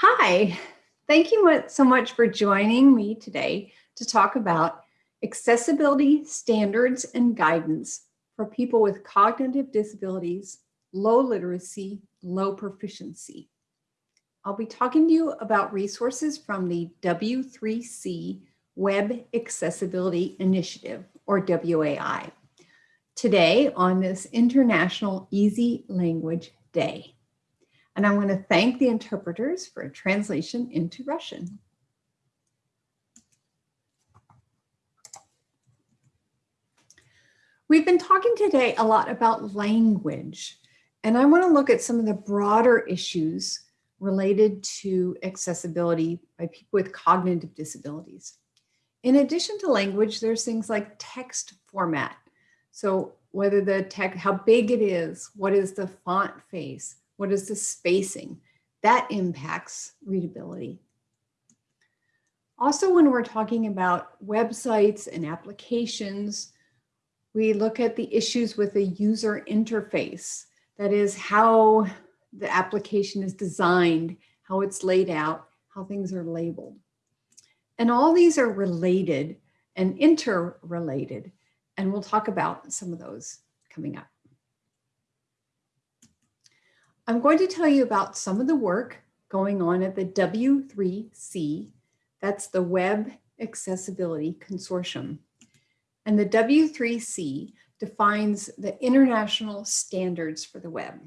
Hi, thank you so much for joining me today to talk about accessibility standards and guidance for people with cognitive disabilities, low literacy, low proficiency. I'll be talking to you about resources from the W3C Web Accessibility Initiative, or WAI, today on this International Easy Language Day. And I want to thank the interpreters for a translation into Russian. We've been talking today a lot about language, and I want to look at some of the broader issues related to accessibility by people with cognitive disabilities. In addition to language, there's things like text format. So whether the text, how big it is, what is the font face, what is the spacing? That impacts readability. Also, when we're talking about websites and applications, we look at the issues with the user interface. That is how the application is designed, how it's laid out, how things are labeled. And all these are related and interrelated. And we'll talk about some of those coming up. I'm going to tell you about some of the work going on at the W3C, that's the Web Accessibility Consortium. And the W3C defines the international standards for the web.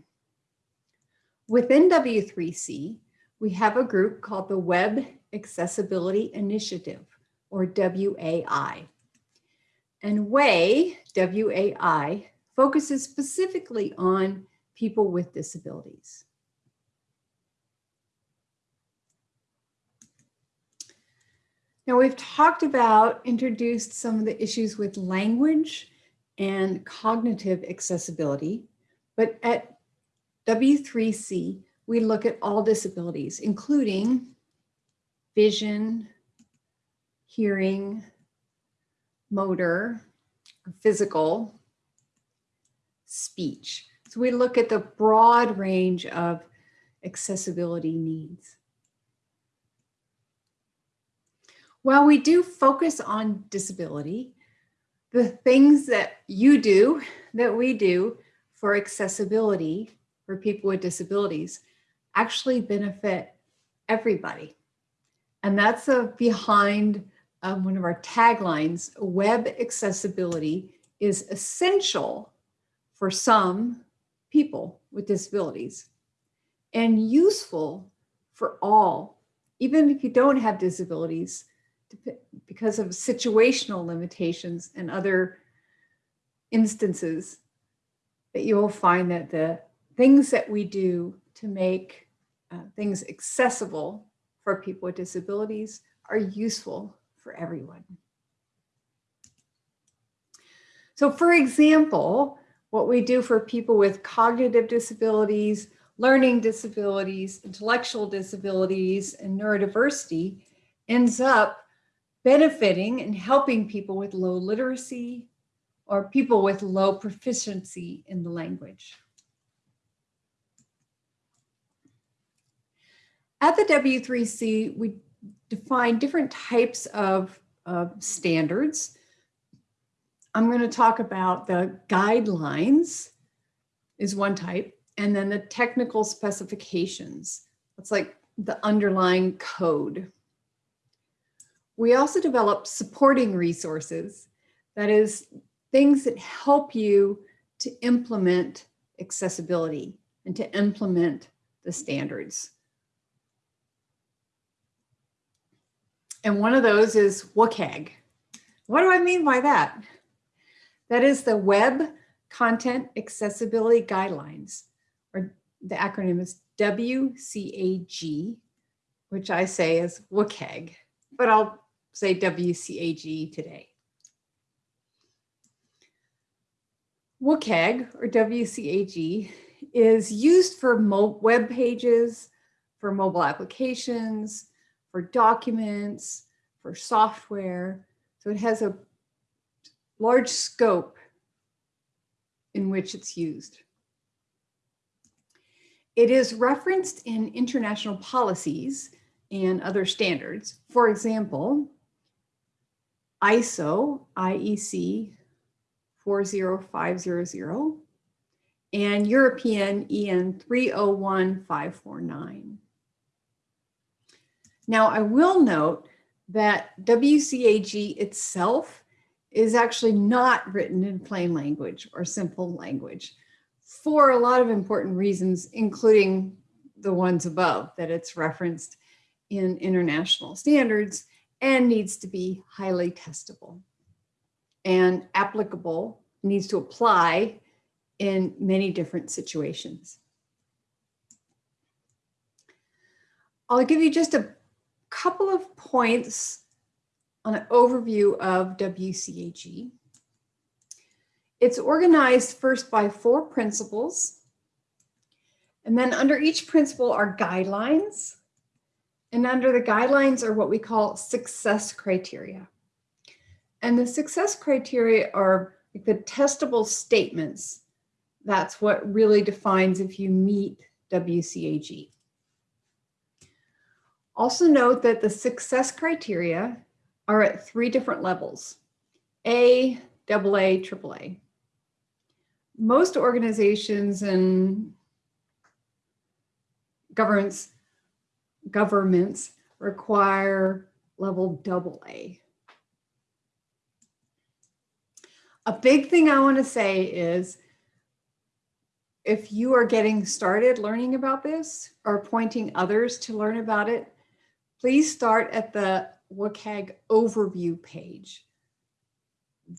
Within W3C, we have a group called the Web Accessibility Initiative, or WAI. And WAI, W-A-I, focuses specifically on people with disabilities. Now we've talked about, introduced some of the issues with language and cognitive accessibility, but at W3C, we look at all disabilities, including vision, hearing, motor, physical, speech. So we look at the broad range of accessibility needs. While we do focus on disability, the things that you do, that we do for accessibility for people with disabilities actually benefit everybody. And that's a behind um, one of our taglines, web accessibility is essential for some people with disabilities and useful for all, even if you don't have disabilities because of situational limitations and other instances that you will find that the things that we do to make uh, things accessible for people with disabilities are useful for everyone. So for example, what we do for people with cognitive disabilities, learning disabilities, intellectual disabilities, and neurodiversity ends up benefiting and helping people with low literacy or people with low proficiency in the language. At the W3C, we define different types of, of standards I'm going to talk about the guidelines is one type, and then the technical specifications. It's like the underlying code. We also develop supporting resources, that is things that help you to implement accessibility and to implement the standards. And one of those is WCAG. What do I mean by that? That is the Web Content Accessibility Guidelines, or the acronym is WCAG, which I say is WCAG, but I'll say WCAG today. WCAG or WCAG is used for web pages, for mobile applications, for documents, for software. So it has a large scope in which it's used. It is referenced in international policies and other standards. For example, ISO, IEC 40500, and European EN 301549. Now, I will note that WCAG itself is actually not written in plain language or simple language for a lot of important reasons, including the ones above, that it's referenced in international standards and needs to be highly testable and applicable, needs to apply in many different situations. I'll give you just a couple of points on an overview of WCAG. It's organized first by four principles. And then under each principle are guidelines. And under the guidelines are what we call success criteria. And the success criteria are the testable statements. That's what really defines if you meet WCAG. Also note that the success criteria are at three different levels, A, AA, AAA. Most organizations and governments, governments require level AA. A big thing I want to say is if you are getting started learning about this or pointing others to learn about it, please start at the WCAG overview page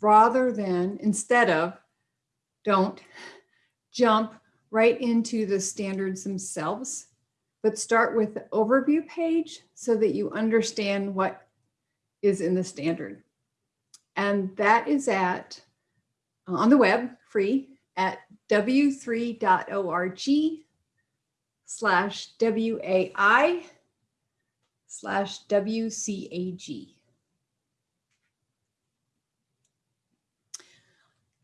rather than instead of don't jump right into the standards themselves, but start with the overview page so that you understand what is in the standard. And that is at on the web free at w3.org slash WAI slash WCAG.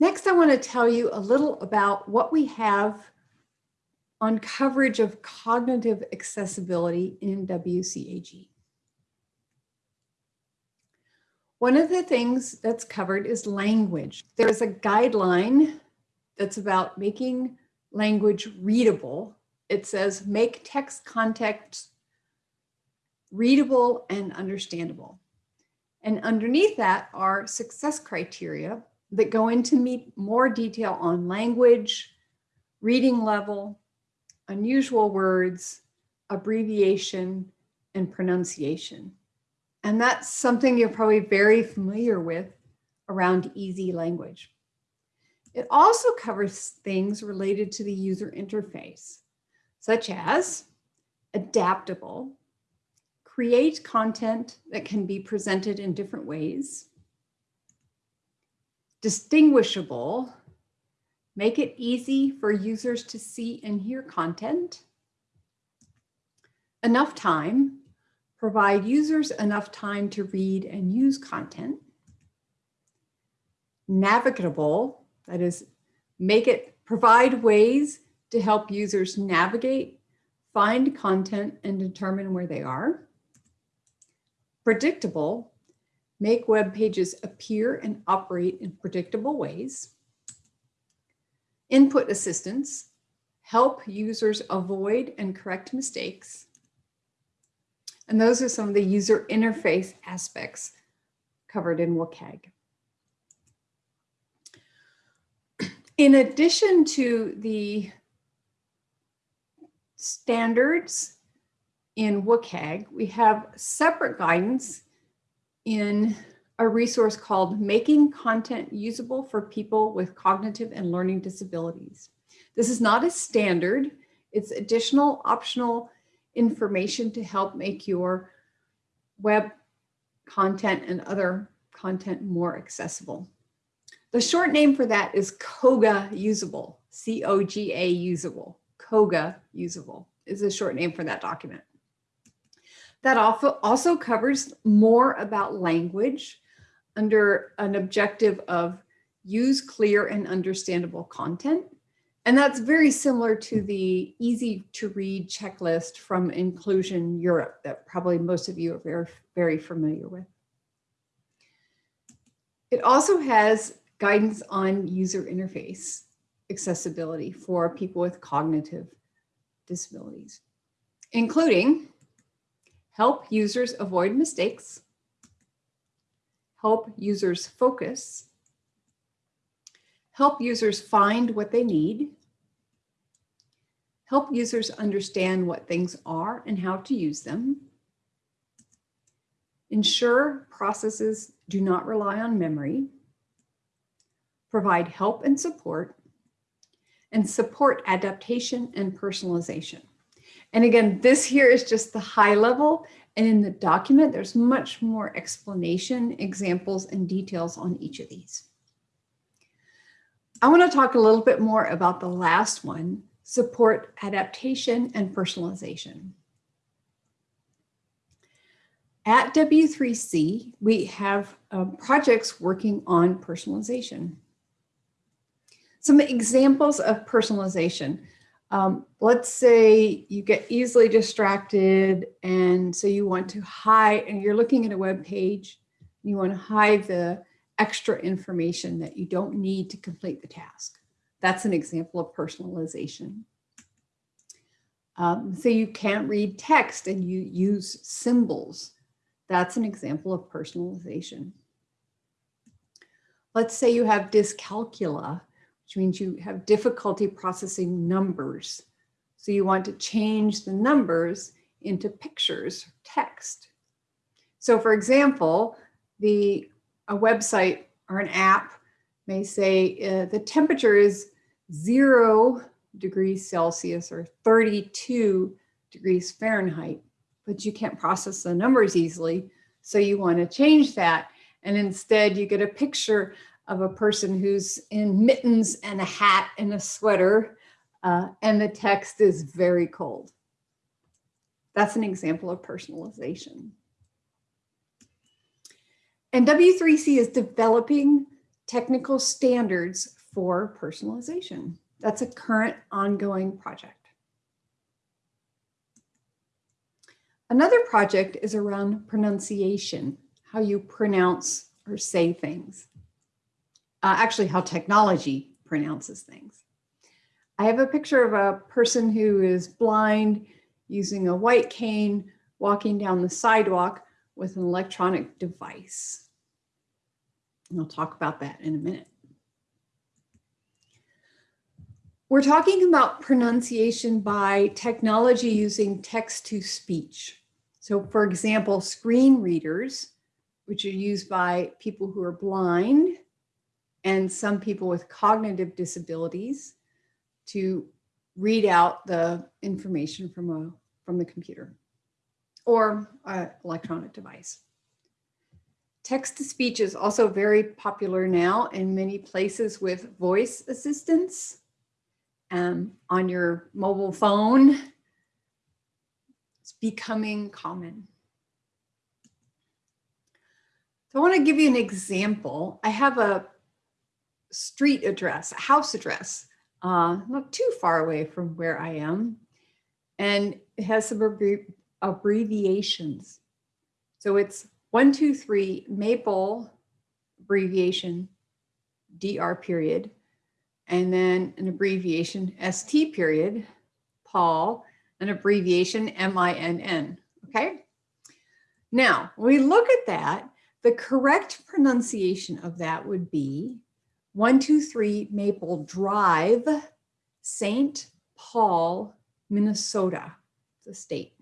Next, I want to tell you a little about what we have on coverage of cognitive accessibility in WCAG. One of the things that's covered is language. There's a guideline that's about making language readable. It says make text context readable and understandable. And underneath that are success criteria that go into more detail on language, reading level, unusual words, abbreviation, and pronunciation. And that's something you're probably very familiar with around easy language. It also covers things related to the user interface, such as adaptable, create content that can be presented in different ways, distinguishable, make it easy for users to see and hear content, enough time, provide users enough time to read and use content, navigable, that is, make it provide ways to help users navigate, find content, and determine where they are. Predictable, make web pages appear and operate in predictable ways. Input assistance, help users avoid and correct mistakes. And those are some of the user interface aspects covered in WCAG. In addition to the standards in WCAG, we have separate guidance in a resource called Making Content Usable for People with Cognitive and Learning Disabilities. This is not a standard, it's additional optional information to help make your web content and other content more accessible. The short name for that is COGA usable, C-O-G-A usable, COGA usable is a short name for that document. That also covers more about language under an objective of use clear and understandable content And that's very similar to the easy to read checklist from Inclusion Europe that probably most of you are very, very familiar with. It also has guidance on user interface accessibility for people with cognitive disabilities, including help users avoid mistakes, help users focus, help users find what they need, help users understand what things are and how to use them, ensure processes do not rely on memory, provide help and support, and support adaptation and personalization. And again, this here is just the high level. And in the document, there's much more explanation, examples, and details on each of these. I want to talk a little bit more about the last one, support adaptation and personalization. At W3C, we have uh, projects working on personalization. Some examples of personalization. Um, let's say you get easily distracted and so you want to hide and you're looking at a web page, you want to hide the extra information that you don't need to complete the task. That's an example of personalization. Um, so you can't read text and you use symbols. That's an example of personalization. Let's say you have dyscalculia which means you have difficulty processing numbers. So you want to change the numbers into pictures, text. So for example, the a website or an app may say uh, the temperature is zero degrees Celsius or 32 degrees Fahrenheit, but you can't process the numbers easily. So you want to change that. And instead you get a picture of a person who's in mittens and a hat and a sweater, uh, and the text is very cold. That's an example of personalization. And W3C is developing technical standards for personalization. That's a current ongoing project. Another project is around pronunciation, how you pronounce or say things uh, actually how technology pronounces things. I have a picture of a person who is blind using a white cane, walking down the sidewalk with an electronic device. And I'll talk about that in a minute. We're talking about pronunciation by technology using text to speech. So for example, screen readers, which are used by people who are blind and some people with cognitive disabilities to read out the information from a from the computer or an electronic device. Text to speech is also very popular now in many places with voice assistants um, on your mobile phone. It's becoming common. So I want to give you an example. I have a street address, house address, uh, not too far away from where I am. And it has some abbreviations. So it's 123 Maple abbreviation DR period, and then an abbreviation ST period, Paul, an abbreviation MINN, okay? Now, when we look at that, the correct pronunciation of that would be 123 Maple Drive, St. Paul, Minnesota, the state.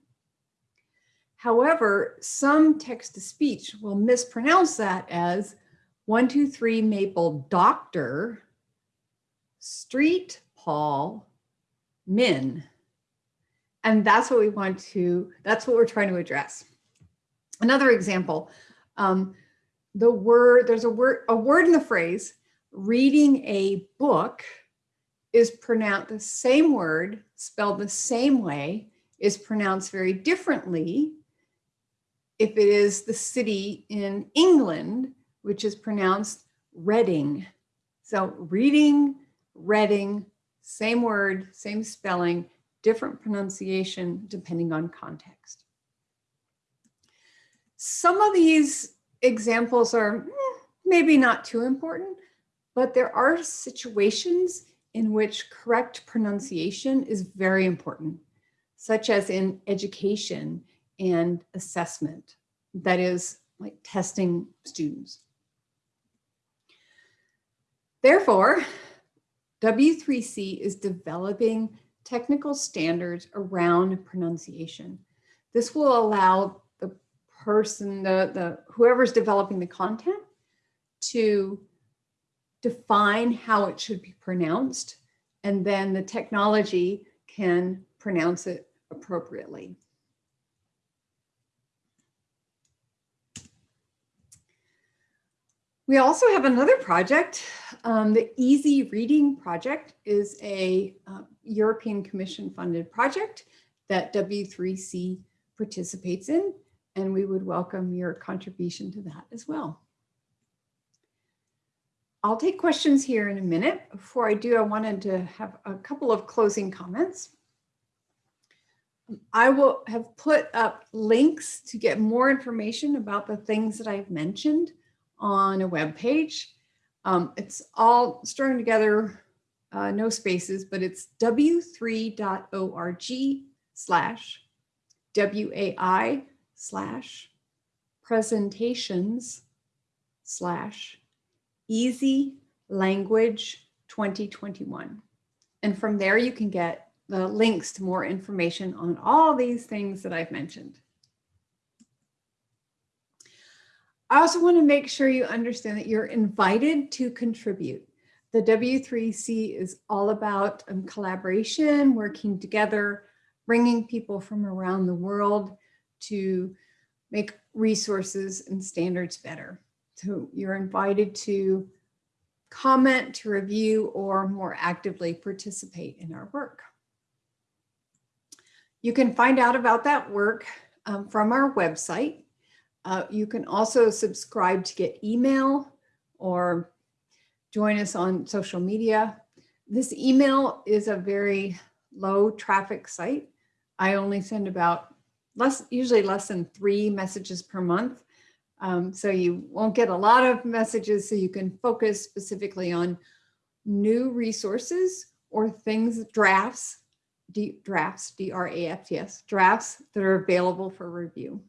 However, some text-to-speech will mispronounce that as 123 Maple Doctor, Street Paul, Min. And that's what we want to, that's what we're trying to address. Another example, um, the word, there's a word, a word in the phrase reading a book is pronounced the same word, spelled the same way, is pronounced very differently if it is the city in England, which is pronounced Reading. So reading, Reading, same word, same spelling, different pronunciation depending on context. Some of these examples are eh, maybe not too important, but there are situations in which correct pronunciation is very important, such as in education and assessment, that is like testing students. Therefore, W3C is developing technical standards around pronunciation. This will allow the person, the, the whoever's developing the content to define how it should be pronounced, and then the technology can pronounce it appropriately. We also have another project. Um, the Easy Reading Project is a uh, European Commission funded project that W3C participates in, and we would welcome your contribution to that as well. I'll take questions here in a minute. Before I do, I wanted to have a couple of closing comments. I will have put up links to get more information about the things that I've mentioned on a web page. Um, it's all strung together, uh, no spaces, but it's w3.org slash WAI slash presentations slash easy language 2021. And from there you can get the links to more information on all these things that I've mentioned. I also want to make sure you understand that you're invited to contribute. The W3C is all about um, collaboration, working together, bringing people from around the world to make resources and standards better. So you're invited to comment, to review, or more actively participate in our work. You can find out about that work um, from our website, uh, you can also subscribe to get email or join us on social media. This email is a very low traffic site. I only send about less, usually less than three messages per month. Um, so you won't get a lot of messages so you can focus specifically on new resources or things, drafts, D, drafts, D-R-A-F-T-S, drafts that are available for review.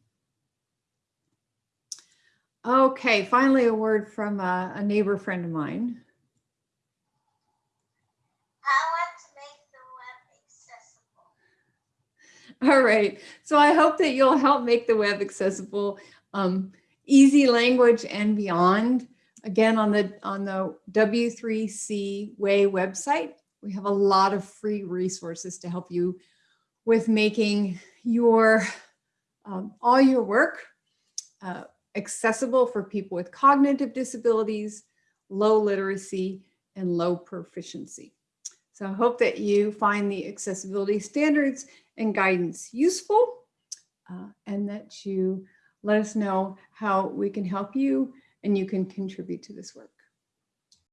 Okay, finally a word from a, a neighbor friend of mine. All right, so I hope that you'll help make the web accessible, um, easy language and beyond. Again, on the on the W3C WAI website, we have a lot of free resources to help you with making your um, all your work uh, accessible for people with cognitive disabilities, low literacy, and low proficiency. So I hope that you find the accessibility standards and guidance useful uh, and that you let us know how we can help you and you can contribute to this work.